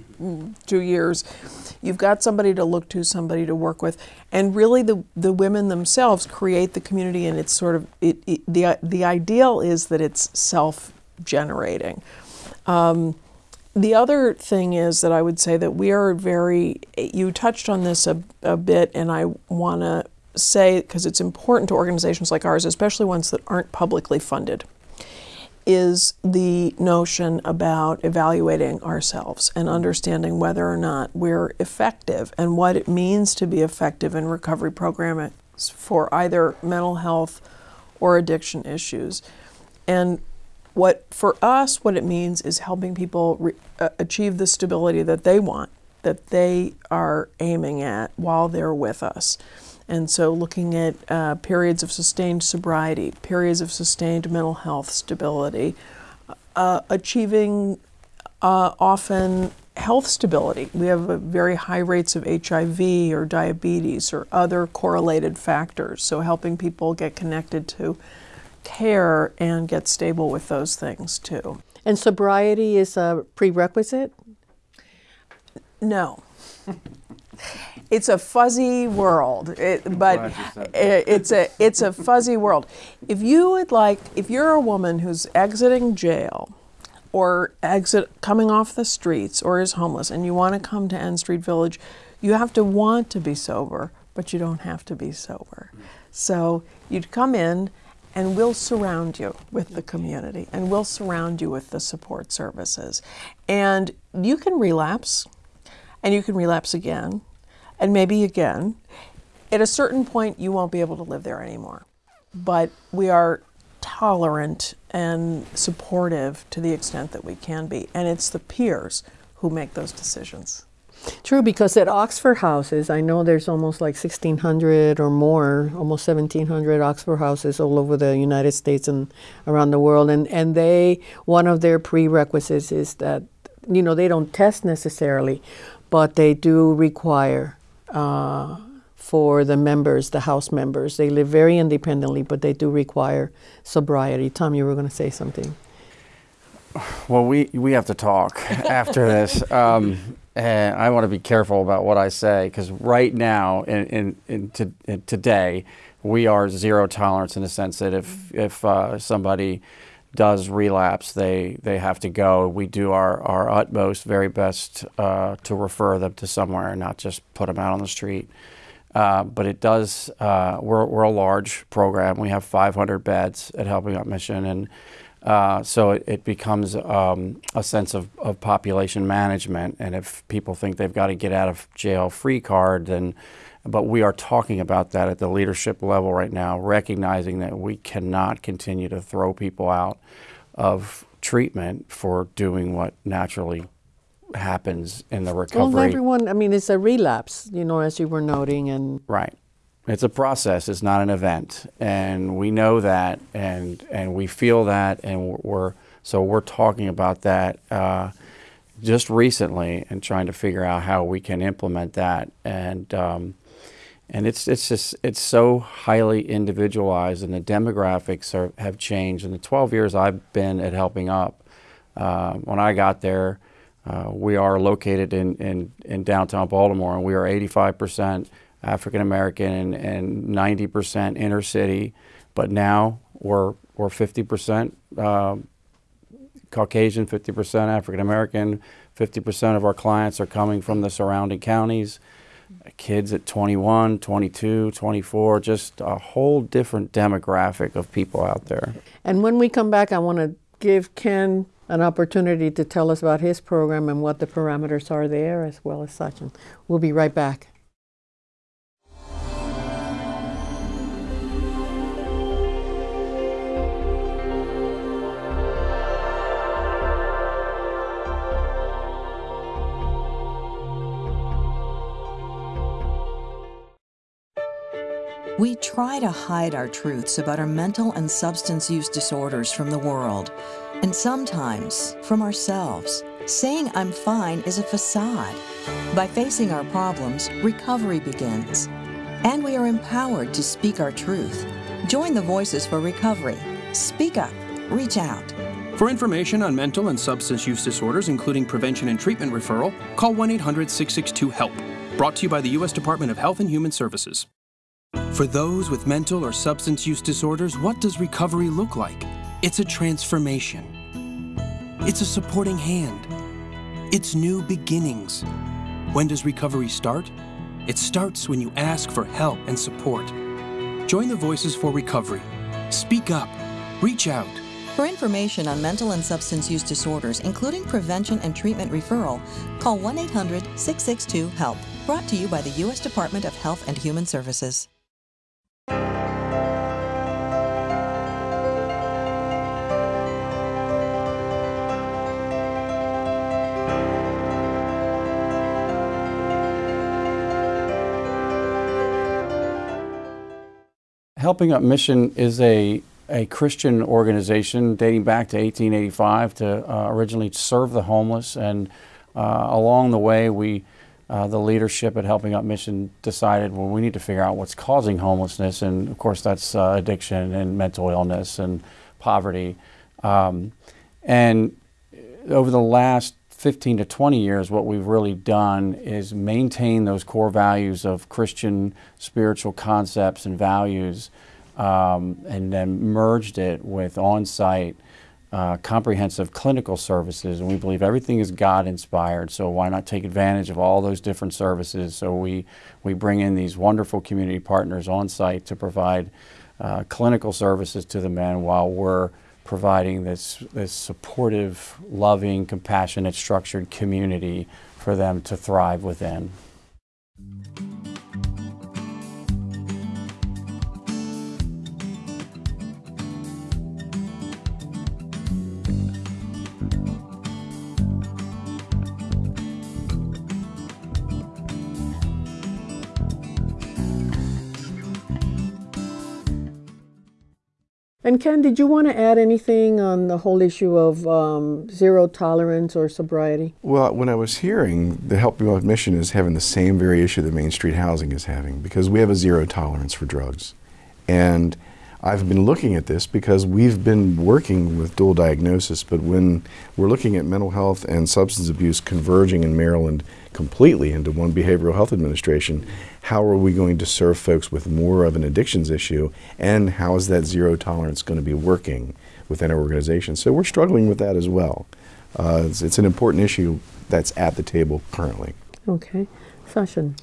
[SPEAKER 3] two years You've got somebody to look to, somebody to work with, and really the the women themselves create the community, and it's sort of it, it the the ideal is that it's self generating. Um, the other thing is that I would say that we are very, you touched on this a, a bit, and I want to say, because it's important to organizations like ours, especially ones that aren't publicly funded is the notion about evaluating ourselves and understanding whether or not we're effective and what it means to be effective in recovery programs for either mental health or addiction issues. And what for us, what it means is helping people uh, achieve the stability that they want, that they are aiming at while they're with us. And so, looking at uh, periods of sustained sobriety, periods of sustained mental health stability, uh, achieving uh, often health stability. We have very high rates of HIV or diabetes or other correlated factors. So helping people get connected to care and get stable with those things too.
[SPEAKER 1] And sobriety is a prerequisite?
[SPEAKER 3] No. it's a fuzzy world, it, but it, it's a it's a fuzzy world. If you would like, if you're a woman who's exiting jail, or exit coming off the streets, or is homeless, and you want to come to N Street Village, you have to want to be sober, but you don't have to be sober. So you'd come in. And we'll surround you with the community, and we'll surround you with the support services. And you can relapse, and you can relapse again, and maybe again. At a certain point, you won't be able to live there anymore. But we are tolerant and supportive to the extent that we can be. And it's the peers who make those decisions.
[SPEAKER 1] True, because at Oxford houses, I know there's almost like 1,600 or more, almost 1,700 Oxford houses all over the United States and around the world. And, and they, one of their prerequisites is that, you know, they don't test necessarily, but they do require uh, for the members, the house members. They live very independently, but they do require sobriety. Tom, you were going to say something.
[SPEAKER 2] Well, we, we have to talk after this. Um, and I want to be careful about what I say because right now, in, in, in, to, in, today, we are zero tolerance in the sense that if, if uh, somebody does relapse, they, they have to go. We do our, our utmost, very best uh, to refer them to somewhere and not just put them out on the street. Uh, but it does, uh, we're, we're a large program. We have 500 beds at Helping Up Mission. And uh, so it, it becomes um, a sense of, of, population management. And if people think they've got to get out of jail free card, then, but we are talking about that at the leadership level right now, recognizing that we cannot continue to throw people out of treatment for doing what naturally happens in the recovery.
[SPEAKER 1] Well, everyone, I mean, it's a relapse, you know, as you were noting, and
[SPEAKER 2] right. It's a process. It's not an event, and we know that, and and we feel that, and we're so we're talking about that uh, just recently and trying to figure out how we can implement that, and um, and it's it's just it's so highly individualized, and the demographics are, have changed. In the 12 years I've been at Helping Up, uh, when I got there, uh, we are located in, in, in downtown Baltimore, and we are 85 percent African American and, 90% inner city, but now we're, we're 50% uh, Caucasian, 50% African American, 50% of our clients are coming from the surrounding counties. Kids at 21, 22, 24, just a whole different demographic of people out there.
[SPEAKER 1] And when we come back, I want to give Ken an opportunity to tell us about his program and what the parameters are there as well as such. And we'll be right back.
[SPEAKER 11] We try to hide our truths about our mental and substance use disorders from the world, and sometimes from ourselves. Saying I'm fine is a facade. By facing our problems, recovery begins. And we are empowered to speak our truth. Join the Voices for Recovery. Speak up. Reach out.
[SPEAKER 22] For information on mental and substance use disorders, including prevention and treatment referral, call 1 800 662 HELP. Brought to you by the U.S. Department of Health and Human Services. For those with mental or substance use disorders, what does recovery look like? It's a transformation. It's a supporting hand. It's new beginnings. When does recovery start? It starts when you ask for help and support. Join the Voices for Recovery. Speak up. Reach out.
[SPEAKER 11] For information on mental and substance use disorders, including prevention and treatment referral, call 1 800 662 HELP. Brought to you by the U.S. Department of Health and Human Services.
[SPEAKER 2] Helping Up Mission is a a Christian organization dating back to 1885 to uh, originally serve the homeless. And uh, along the way, we, uh, the leadership at Helping Up Mission decided, well, we need to figure out what's causing homelessness. And of course, that's uh, addiction and mental illness and poverty. Um, and over the last 15 to 20 years, what we've really done is maintain those core values of Christian spiritual concepts and values um, and then merged it with on site uh, comprehensive clinical services. And we believe everything is God inspired, so why not take advantage of all those different services? So we, we bring in these wonderful community partners on site to provide uh, clinical services to the men while we're providing this, this supportive, loving, compassionate, structured community for them to thrive within.
[SPEAKER 1] And Ken, did you want to add anything on the whole issue of um, zero tolerance or sobriety?
[SPEAKER 4] Well, when I was hearing the Helping Up Mission is having the same very issue that Main Street Housing is having because we have a zero tolerance for drugs. And I've been looking at this because we've been working with dual diagnosis, but when we're looking at mental health and substance abuse converging in Maryland completely into one behavioral health administration, how are we going to serve folks with more of an addictions issue, and how is that zero tolerance going to be working within our organization? So we're struggling with that as well. Uh, it's, it's, an important issue that's at the table currently.
[SPEAKER 1] Okay. Sachin.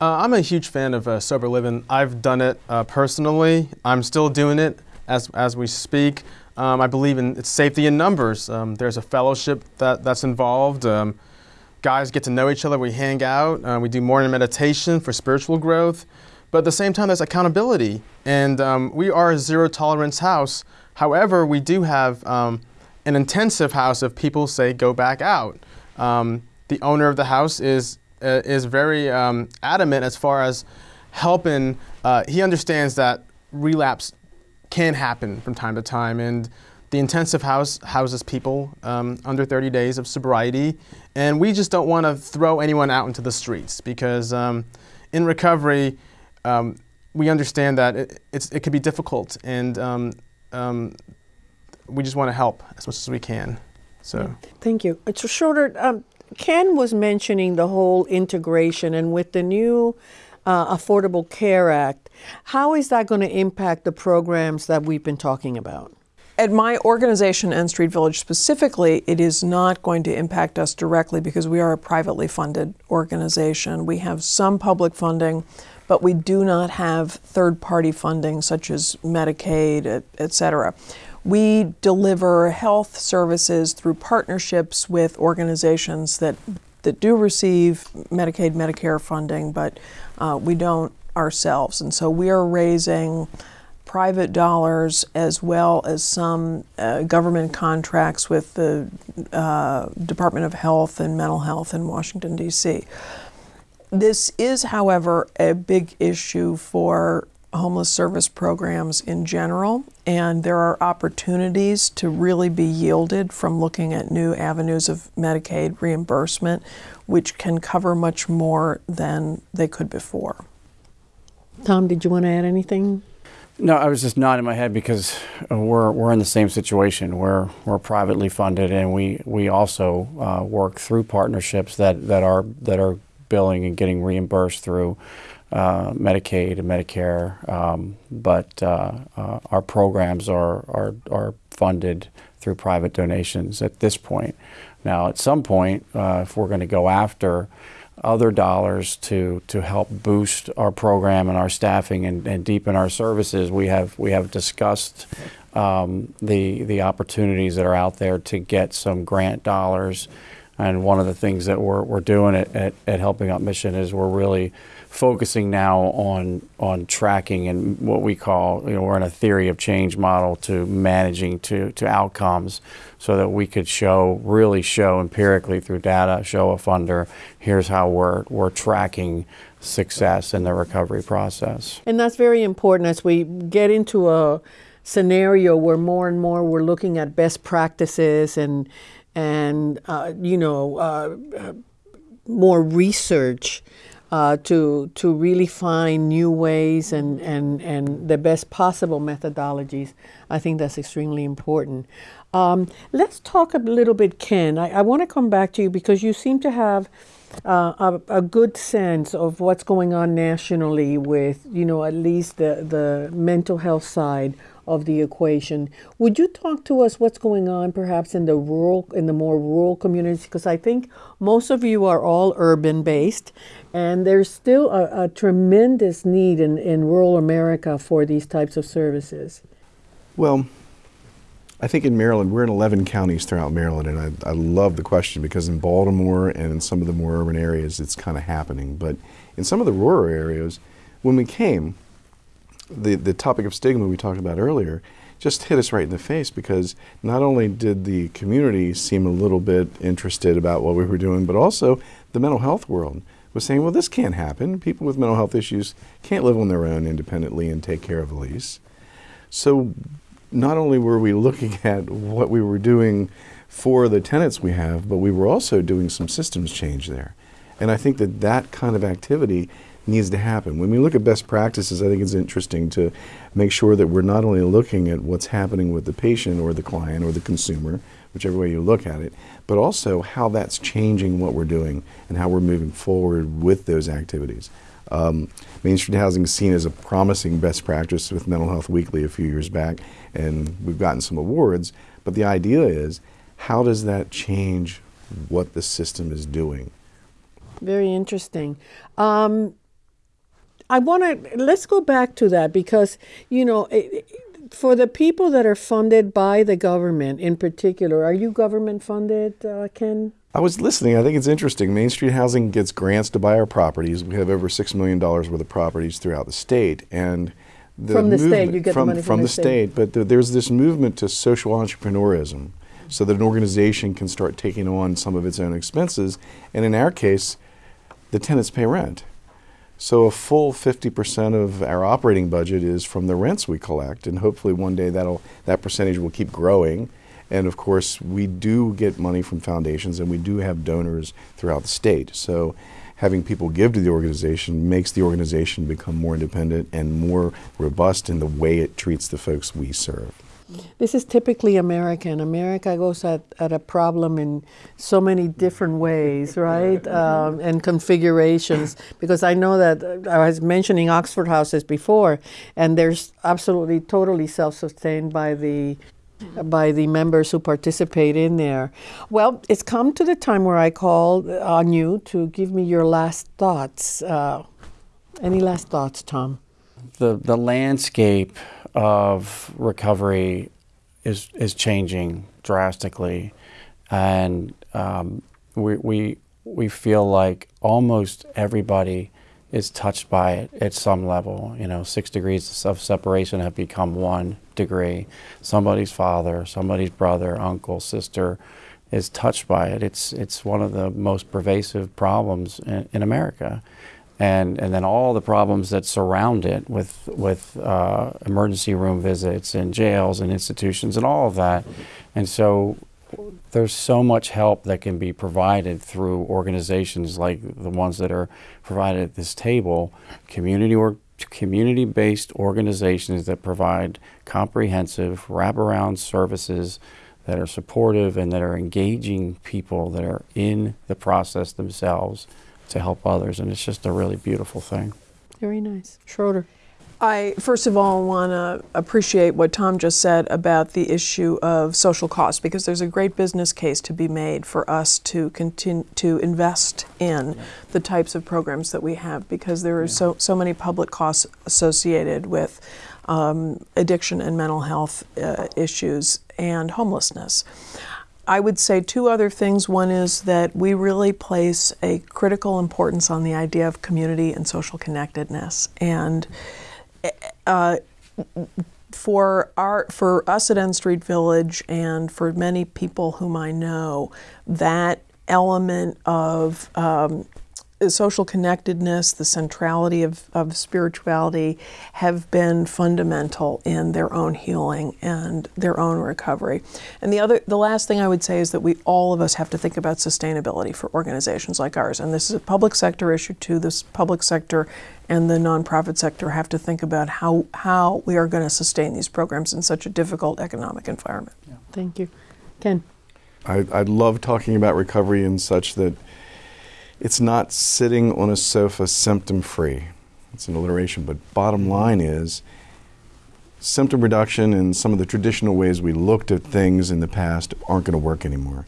[SPEAKER 5] Uh, I'm a huge fan of uh, sober living. I've done it uh, personally. I'm still doing it as, as we speak. Um, I believe in its safety in numbers. Um, there's a fellowship that, that's involved. Um, guys get to know each other. We hang out. Uh, we do morning meditation for spiritual growth. But at the same time, there's accountability. And um, we are a zero tolerance house. However, we do have um, an intensive house if people say go back out. Um, the owner of the house is uh, is very um, adamant as far as helping. Uh, he understands that relapse can happen from time to time, and the intensive house houses people um, under 30 days of sobriety, and we just don't want to throw anyone out into the streets because um, in recovery, um, we understand that it, it can be difficult, and um, um, we just want to help as much as we can. So,
[SPEAKER 1] thank you. It's shorter. Um, Ken was mentioning the whole integration, and with the new uh, Affordable Care Act, how is that going to impact the programs that we've been talking about?
[SPEAKER 3] At my organization, N Street Village specifically, it is not going to impact us directly because we are a privately funded organization. We have some public funding, but we do not have third party funding such as Medicaid, et, et cetera. We deliver health services through partnerships with organizations that, that do receive Medicaid, Medicare funding, but uh, we don't ourselves. And so we are raising private dollars as well as some uh, government contracts with the uh, Department of Health and Mental Health in Washington, D.C. This is, however, a big issue for homeless service programs in general, and there are opportunities to really be yielded from looking at new avenues of Medicaid reimbursement, which can cover much more than they could before.
[SPEAKER 1] Tom, did you want to add anything?
[SPEAKER 2] No, I was just nodding my head because uh, we're, we're in the same situation. We're, we're privately funded, and we, we also uh, work through partnerships that, that, are, that are billing and getting reimbursed through uh, Medicaid and Medicare, um, but uh, uh, our programs are, are, are funded through private donations at this point. Now, at some point, uh, if we're going to go after other dollars to, to help boost our program and our staffing and, and deepen our services, we have, we have discussed um, the, the opportunities that are out there to get some grant dollars. And one of the things that we're, we're doing at, at, at Helping Up Mission is we're really focusing now on on tracking and what we call you know we're in a theory of change model to managing to to outcomes so that we could show really show empirically through data show a funder here's how we're we're tracking success in the recovery process.
[SPEAKER 1] And that's very important as we get into a scenario where more and more we're looking at best practices and and uh, you know uh, uh more research uh, to to really find new ways and, and, and the best possible methodologies. I think that's extremely important. Um, let's talk a little bit, Ken. I, I want to come back to you because you seem to have uh, a, a, good sense of what's going on nationally with, you know, at least the, the mental health side of the equation. Would you talk to us what's going on perhaps in the rural, in the more rural communities? Because I think most of you are all urban based, and there's still a, a tremendous need in, in rural America for these types of services.
[SPEAKER 4] Well, I think in Maryland, we're in 11 counties throughout Maryland, and I, I, love the question because in Baltimore and in some of the more urban areas, it's kind of happening. But in some of the rural areas, when we came, the, the topic of stigma we talked about earlier just hit us right in the face because not only did the community seem a little bit interested about what we were doing, but also the mental health world was saying, well, this can't happen. People with mental health issues can't live on their own independently and take care of Elise. So not only were we looking at what we were doing for the tenants we have, but we were also doing some systems change there. And I think that that kind of activity needs to happen. When we look at best practices, I think it's interesting to make sure that we're not only looking at what's happening with the patient or the client or the consumer, whichever way you look at it, but also how that's changing what we're doing and how we're moving forward with those activities. Um, Main Street Housing is seen as a promising best practice with Mental Health Weekly a few years back, and we've gotten some awards. But the idea is, how does that change what the system is doing?
[SPEAKER 1] Very interesting. Um, I want to let's go back to that because you know it, for the people that are funded by the government in particular, are you government funded, uh, Ken?
[SPEAKER 4] I was listening. I think it's interesting. Main Street Housing gets grants to buy our properties. We have over six million dollars worth of properties throughout the state, and
[SPEAKER 1] the from the state, you get
[SPEAKER 4] from,
[SPEAKER 1] the money
[SPEAKER 4] from,
[SPEAKER 1] from
[SPEAKER 4] the, state. But the, there's this movement to social entrepreneurism, so that an organization can start taking on some of its own expenses. And in our case, the tenants pay rent. So a full 50% of our operating budget is from the rents we collect, and hopefully one day that'll that percentage will keep growing. And of course, we do get money from foundations, and we do have donors throughout the state. So having people give to the organization makes the organization become more independent and more robust in the way it treats the folks we serve.
[SPEAKER 1] This is typically American. America goes at, at a problem in so many different ways, right? Um, and configurations. Because I know that uh, I was mentioning Oxford houses before, and they're absolutely totally self sustained by the by the members who participate in there. Well, it's come to the time where I call on you to give me your last thoughts. Uh, any last thoughts, Tom?
[SPEAKER 2] The the landscape of recovery is is changing drastically, and um, we we we feel like almost everybody is touched by it at some level. You know, six degrees of separation have become one degree. Somebody's father, somebody's brother, uncle, sister is touched by it. It's it's one of the most pervasive problems in, in America and and then all the problems that surround it with with uh, emergency room visits and jails and institutions and all of that, and so there's so much help that can be provided through organizations like the ones that are provided at this table, community or community-based organizations that provide comprehensive wraparound services that are supportive and that are engaging people that are in the process themselves to help others, and it's just a really beautiful thing.
[SPEAKER 1] Very nice. Schroeder.
[SPEAKER 3] I first of all want to appreciate what Tom just said about the issue of social cost because there's a great business case to be made for us to continue to invest in yeah. the types of programs that we have because there are yeah. so so many public costs associated with um, addiction and mental health uh, issues and homelessness. I would say two other things. One is that we really place a critical importance on the idea of community and social connectedness. And uh, for our for us at N Street Village and for many people whom I know, that element of um, social connectedness, the centrality of, of spirituality have been fundamental in their own healing and their own recovery. And the other the last thing I would say is that we all of us have to think about sustainability for organizations like ours. And this is a public sector issue too. This public sector and the nonprofit sector have to think about how how we are going to sustain these programs in such a difficult economic environment.
[SPEAKER 1] Yeah. Thank you. Ken.
[SPEAKER 4] I, I love talking about recovery in such that it's not sitting on a sofa symptom free. It's an alliteration, but bottom line is symptom reduction and some of the traditional ways we looked at things in the past aren't going to work anymore.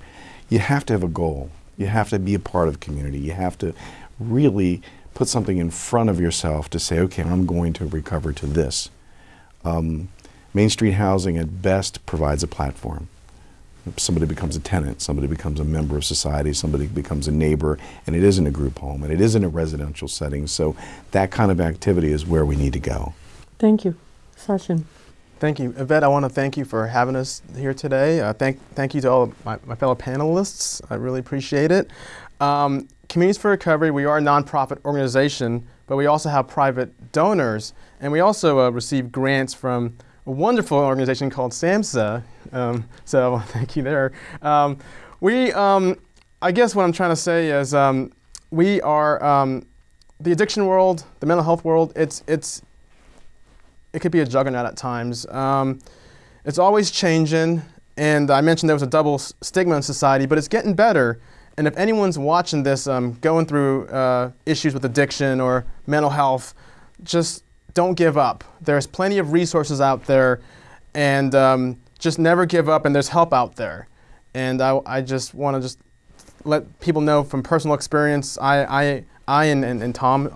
[SPEAKER 4] You have to have a goal. You have to be a part of community. You have to really put something in front of yourself to say, okay, I'm going to recover to this. Um, Main Street Housing at best provides a platform somebody becomes a tenant, somebody becomes a member of society, somebody becomes a neighbor, and it isn't a group home and it isn't a residential setting. So that kind of activity is where we need to go.
[SPEAKER 1] Thank you. Sachin.
[SPEAKER 5] Thank you. Yvette, I want to thank you for having us here today. Uh, thank, thank you to all my, my, fellow panelists. I really appreciate it. Um, Communities for Recovery, we are a nonprofit organization, but we also have private donors, and we also uh, receive grants from a wonderful organization called SAMHSA. Um, so thank you there. Um, we, um, I guess what I'm trying to say is um, we are um, the addiction world, the mental health world. It's it's it could be a juggernaut at times. Um, it's always changing, and I mentioned there was a double stigma in society, but it's getting better. And if anyone's watching this, going through uh, issues with addiction or mental health, just don't give up. There's plenty of resources out there, and um, just never give up. And there's help out there. And I, I just want to just let people know from personal experience. I, I, I and, and, and Tom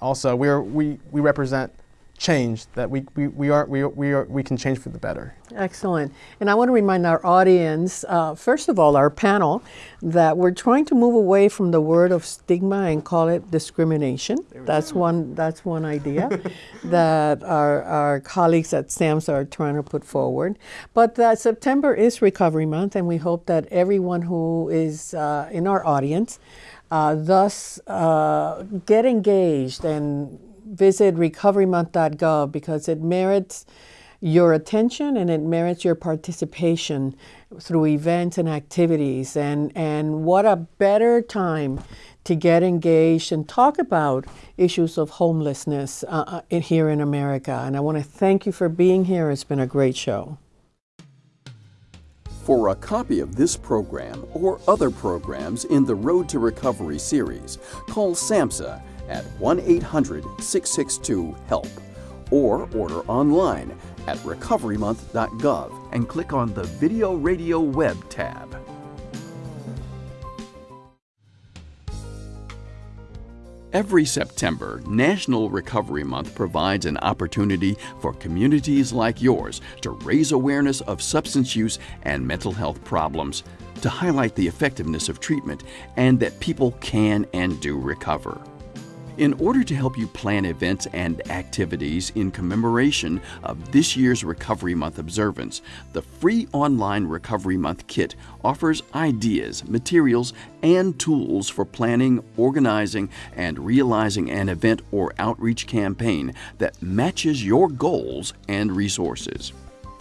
[SPEAKER 5] also we are, we we represent change that we, we, we, are, we, we, are, we can change for the better.
[SPEAKER 1] Excellent. And I want to remind our audience, uh, first of all, our panel, that we're trying to move away from the word of stigma and call it discrimination. That's one, that's one idea that our, our colleagues at SAMHSA are trying to put forward. But that September is Recovery Month, and we hope that everyone who is uh, in our audience uh, thus uh, get engaged and visit recoverymonth.gov because it merits your attention and it merits your participation through events and activities. And, and what a better time to get engaged and talk about issues of homelessness uh, uh here in America. And I want to thank you for being here. It's been a great show.
[SPEAKER 12] For a copy of this program or other programs in the Road to Recovery series, call SAMHSA at 1 800 662 HELP or order online at recoverymonth.gov and click on the Video Radio Web tab. Every September, National Recovery Month provides an opportunity for communities like yours to raise awareness of substance use and mental health problems, to highlight the effectiveness of treatment, and that people can and do recover. In order to help you plan events and activities in commemoration of this year's Recovery Month observance, the free online Recovery Month kit offers ideas, materials, and tools for planning, organizing, and realizing an event or outreach campaign that matches your goals and resources.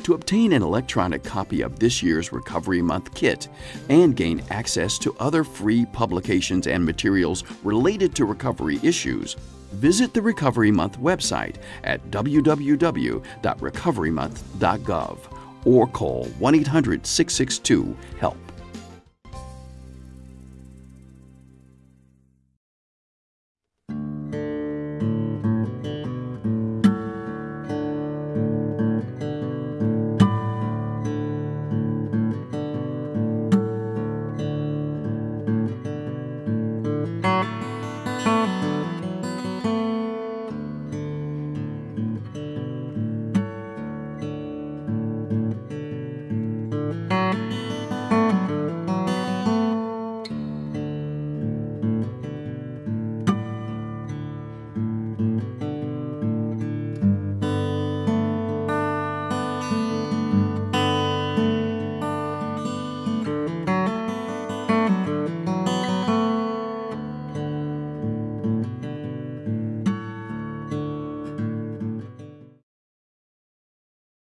[SPEAKER 12] To obtain an electronic copy of this year's Recovery Month kit and gain access to other free publications and materials related to recovery issues, visit the Recovery Month website at www.recoverymonth.gov or call 1 800 662 HELP.